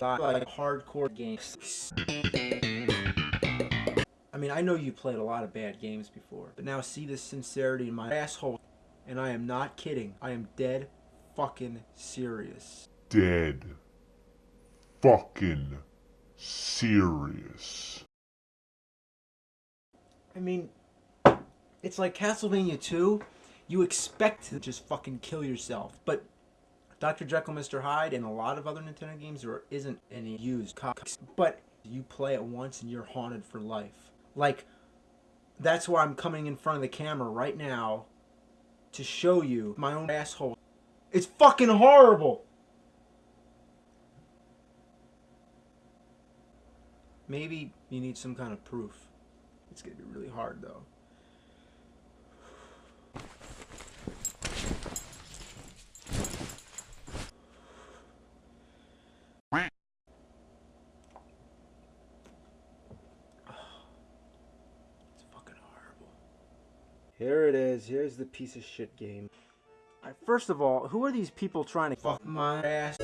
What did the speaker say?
like hardcore games. I mean, I know you played a lot of bad games before, but now see the sincerity in my asshole, and I am not kidding. I am dead fucking serious. Dead. Fucking serious. I mean, it's like Castlevania 2. You expect to just fucking kill yourself, but Dr. Jekyll, Mr. Hyde, and a lot of other Nintendo games, there isn't any used cops. But you play it once and you're haunted for life. Like, that's why I'm coming in front of the camera right now to show you my own asshole. It's fucking horrible! Maybe you need some kind of proof. It's gonna be really hard though. It's fucking horrible. Here it is. Here's the piece of shit game. Alright, first of all, who are these people trying to fuck my ass?